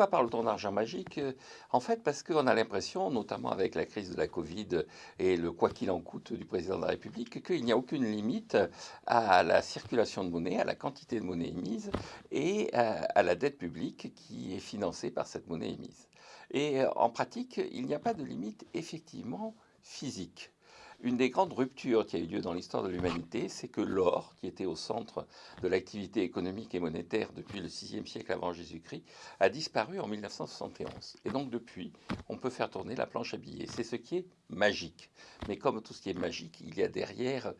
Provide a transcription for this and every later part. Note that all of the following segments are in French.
pourquoi parle-t-on d'argent magique euh, En fait, parce qu'on a l'impression, notamment avec la crise de la Covid et le quoi qu'il en coûte du président de la République, qu'il n'y a aucune limite à la circulation de monnaie, à la quantité de monnaie émise et à la dette publique qui est financée par cette monnaie émise. Et en pratique, il n'y a pas de limite effectivement physique. Une des grandes ruptures qui a eu lieu dans l'histoire de l'humanité, c'est que l'or, qui était au centre de l'activité économique et monétaire depuis le VIe siècle avant Jésus-Christ, a disparu en 1971. Et donc depuis, on peut faire tourner la planche à billets. C'est ce qui est magique. Mais comme tout ce qui est magique, il y a derrière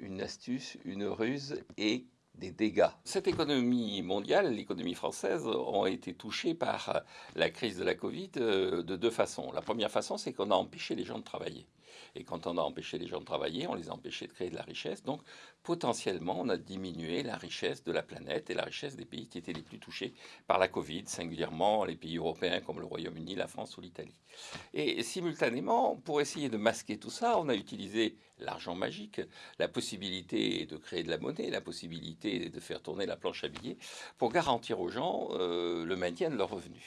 une astuce, une ruse et des dégâts. Cette économie mondiale, l'économie française, ont été touchées par la crise de la Covid euh, de deux façons. La première façon, c'est qu'on a empêché les gens de travailler. Et quand on a empêché les gens de travailler, on les a empêchés de créer de la richesse. Donc, potentiellement, on a diminué la richesse de la planète et la richesse des pays qui étaient les plus touchés par la Covid, singulièrement les pays européens comme le Royaume-Uni, la France ou l'Italie. Et simultanément, pour essayer de masquer tout ça, on a utilisé l'argent magique, la possibilité de créer de la monnaie, la possibilité de faire tourner la planche à billets pour garantir aux gens euh, le maintien de leurs revenus.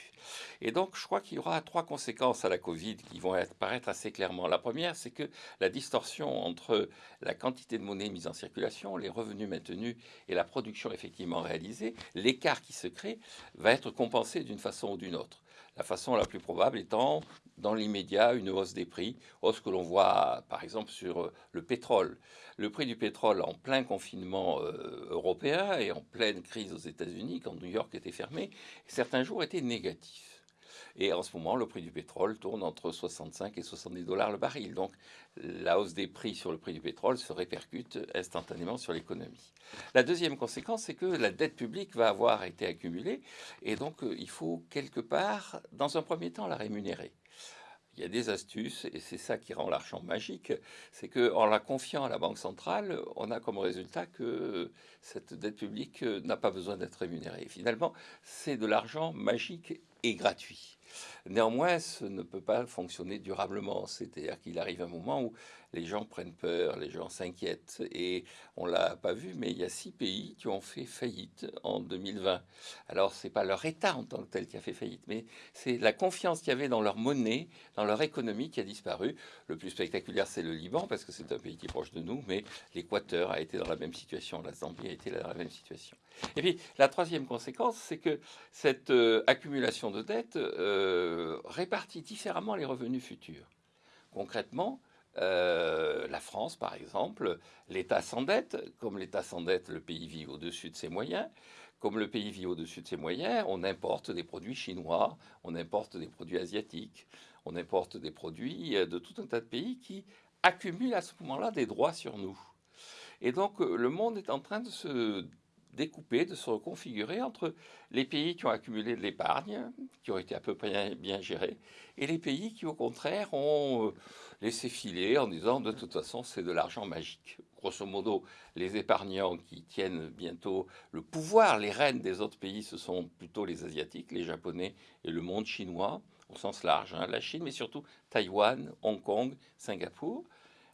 Et donc, je crois qu'il y aura trois conséquences à la Covid qui vont apparaître assez clairement. La première, c'est que la distorsion entre la quantité de monnaie mise en circulation, les revenus maintenus et la production effectivement réalisée, l'écart qui se crée, va être compensé d'une façon ou d'une autre. La façon la plus probable étant, dans l'immédiat, une hausse des prix, hausse que l'on voit par exemple sur le pétrole. Le prix du pétrole en plein confinement euh, européen et en pleine crise aux États-Unis, quand New York était fermé, certains jours étaient négatifs. Et en ce moment, le prix du pétrole tourne entre 65 et 70 dollars le baril. Donc la hausse des prix sur le prix du pétrole se répercute instantanément sur l'économie. La deuxième conséquence, c'est que la dette publique va avoir été accumulée et donc euh, il faut quelque part, dans un premier temps, la rémunérer. Il y a des astuces, et c'est ça qui rend l'argent magique, c'est qu'en la confiant à la Banque centrale, on a comme résultat que cette dette publique n'a pas besoin d'être rémunérée. Finalement, c'est de l'argent magique et gratuit. Néanmoins, ce ne peut pas fonctionner durablement. C'est-à-dire qu'il arrive un moment où les gens prennent peur, les gens s'inquiètent. Et on l'a pas vu, mais il y a six pays qui ont fait faillite en 2020. Alors, c'est pas leur État en tant que tel qui a fait faillite, mais c'est la confiance qu'il y avait dans leur monnaie, dans leur économie qui a disparu. Le plus spectaculaire, c'est le Liban, parce que c'est un pays qui est proche de nous, mais l'Équateur a été dans la même situation, la Zambie a été dans la même situation. Et puis, la troisième conséquence, c'est que cette euh, accumulation de dettes euh, répartit différemment les revenus futurs. Concrètement, euh, la France, par exemple, l'État s'endette. Comme l'État s'endette, le pays vit au-dessus de ses moyens. Comme le pays vit au-dessus de ses moyens, on importe des produits chinois, on importe des produits asiatiques, on importe des produits de tout un tas de pays qui accumulent à ce moment-là des droits sur nous. Et donc, le monde est en train de se découper, de se reconfigurer entre les pays qui ont accumulé de l'épargne, qui ont été à peu près bien gérés, et les pays qui, au contraire, ont euh, laissé filer en disant de toute façon c'est de l'argent magique. Grosso modo, les épargnants qui tiennent bientôt le pouvoir, les reines des autres pays, ce sont plutôt les Asiatiques, les Japonais et le monde chinois, au sens large, hein, la Chine, mais surtout Taïwan, Hong Kong, Singapour.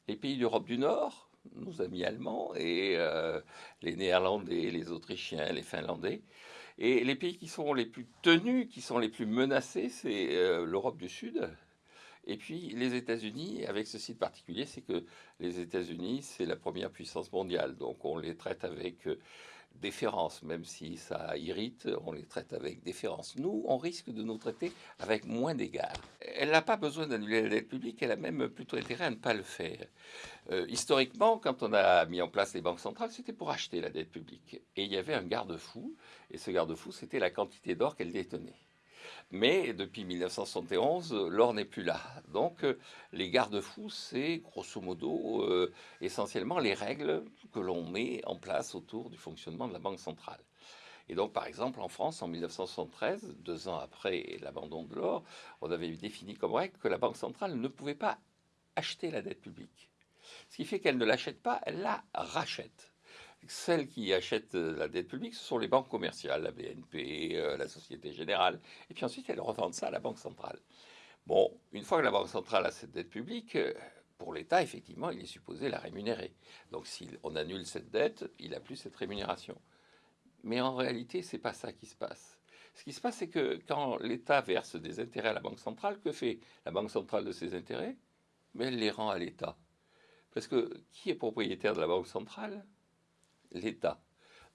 Les pays d'Europe du Nord, nos amis allemands, et euh, les Néerlandais, les Autrichiens, les Finlandais. Et les pays qui sont les plus tenus, qui sont les plus menacés, c'est euh, l'Europe du Sud. Et puis les États-Unis, avec ce site particulier, c'est que les États-Unis, c'est la première puissance mondiale. Donc on les traite avec euh, déférence, même si ça irrite, on les traite avec déférence. Nous, on risque de nous traiter avec moins d'égards. Elle n'a pas besoin d'annuler la dette publique, elle a même plutôt intérêt à ne pas le faire. Euh, historiquement, quand on a mis en place les banques centrales, c'était pour acheter la dette publique. Et il y avait un garde-fou, et ce garde-fou, c'était la quantité d'or qu'elle détenait. Mais depuis 1971, l'or n'est plus là. Donc les garde-fous, c'est grosso modo euh, essentiellement les règles que l'on met en place autour du fonctionnement de la Banque centrale. Et donc, par exemple, en France, en 1973, deux ans après l'abandon de l'or, on avait défini comme règle que la Banque centrale ne pouvait pas acheter la dette publique. Ce qui fait qu'elle ne l'achète pas, elle la rachète. Celles qui achètent euh, la dette publique, ce sont les banques commerciales, la BNP, euh, la Société Générale, et puis ensuite elles revendent ça à la Banque centrale. Bon, une fois que la Banque centrale a cette dette publique, euh, pour l'État, effectivement, il est supposé la rémunérer. Donc si on annule cette dette, il n'a plus cette rémunération. Mais en réalité, ce n'est pas ça qui se passe. Ce qui se passe, c'est que quand l'État verse des intérêts à la Banque centrale, que fait la Banque centrale de ces intérêts? Mais elle les rend à l'État. Parce que qui est propriétaire de la Banque centrale? L'État.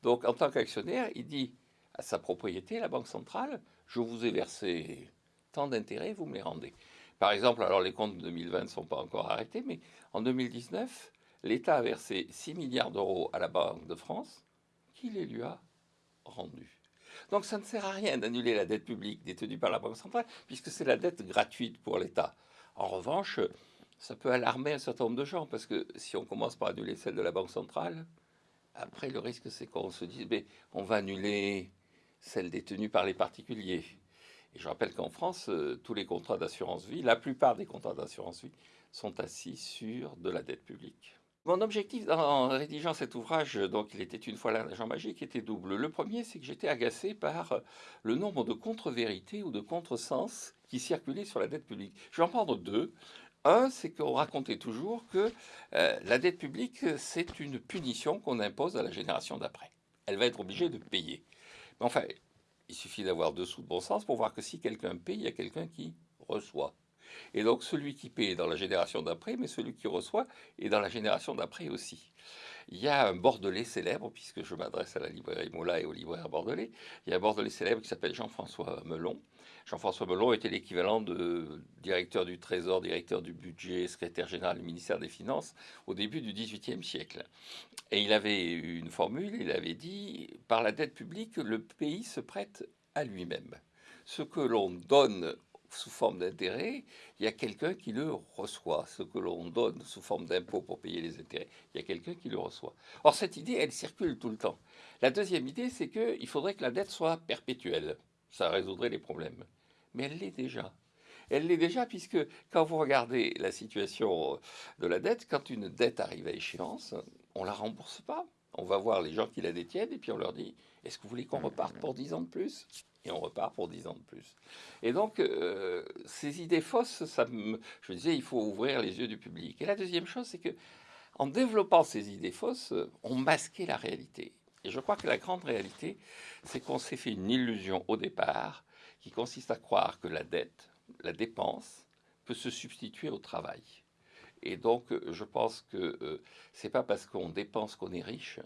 Donc en tant qu'actionnaire, il dit à sa propriété, la Banque centrale, je vous ai versé tant d'intérêts, vous me les rendez. Par exemple, alors les comptes de 2020 ne sont pas encore arrêtés, mais en 2019, l'État a versé 6 milliards d'euros à la Banque de France, qui les lui a rendus. Donc ça ne sert à rien d'annuler la dette publique détenue par la Banque centrale, puisque c'est la dette gratuite pour l'État. En revanche, ça peut alarmer un certain nombre de gens, parce que si on commence par annuler celle de la Banque centrale, après le risque c'est qu'on se dise, mais on va annuler celle détenue par les particuliers. Et je rappelle qu'en France, euh, tous les contrats d'assurance vie, la plupart des contrats d'assurance vie, sont assis sur de la dette publique. Mon objectif en rédigeant cet ouvrage, donc il était une fois l'agent magique, était double. Le premier, c'est que j'étais agacé par le nombre de contre-vérités ou de contre-sens qui circulaient sur la dette publique. Je vais en prendre deux. Un, c'est qu'on racontait toujours que euh, la dette publique, c'est une punition qu'on impose à la génération d'après. Elle va être obligée de payer. Mais enfin, il suffit d'avoir deux sous de bon sens pour voir que si quelqu'un paye, il y a quelqu'un qui reçoit. Et donc celui qui paie est dans la génération d'après, mais celui qui reçoit est dans la génération d'après aussi. Il y a un Bordelais célèbre, puisque je m'adresse à la librairie Moula et au libraire bordelais, il y a un Bordelais célèbre qui s'appelle Jean-François Melon. Jean-François Melon était l'équivalent de directeur du Trésor, directeur du budget, secrétaire général du ministère des Finances au début du XVIIIe siècle. Et il avait une formule, il avait dit, par la dette publique, le pays se prête à lui-même. Ce que l'on donne sous forme d'intérêt, il y a quelqu'un qui le reçoit. Ce que l'on donne sous forme d'impôt pour payer les intérêts, il y a quelqu'un qui le reçoit. Or, cette idée, elle circule tout le temps. La deuxième idée, c'est qu'il faudrait que la dette soit perpétuelle. Ça résoudrait les problèmes. Mais elle l'est déjà. Elle l'est déjà puisque quand vous regardez la situation de la dette, quand une dette arrive à échéance, on ne la rembourse pas. On va voir les gens qui la détiennent et puis on leur dit, est-ce que vous voulez qu'on reparte pour 10 ans de plus? Et on repart pour 10 ans de plus. Et donc, euh, ces idées fausses, ça me, je me disais, il faut ouvrir les yeux du public. Et la deuxième chose, c'est que en développant ces idées fausses, on masquait la réalité. Et je crois que la grande réalité, c'est qu'on s'est fait une illusion au départ qui consiste à croire que la dette, la dépense, peut se substituer au travail. Et donc, je pense que euh, c'est pas parce qu'on dépense qu'on est riche,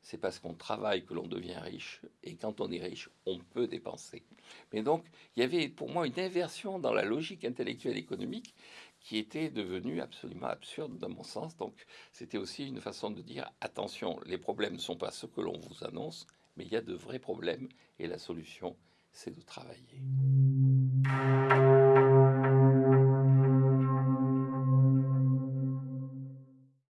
c'est parce qu'on travaille que l'on devient riche, et quand on est riche, on peut dépenser. Mais donc, il y avait pour moi une inversion dans la logique intellectuelle économique qui était devenue absolument absurde dans mon sens. Donc, c'était aussi une façon de dire, attention, les problèmes ne sont pas ce que l'on vous annonce, mais il y a de vrais problèmes, et la solution, c'est de travailler.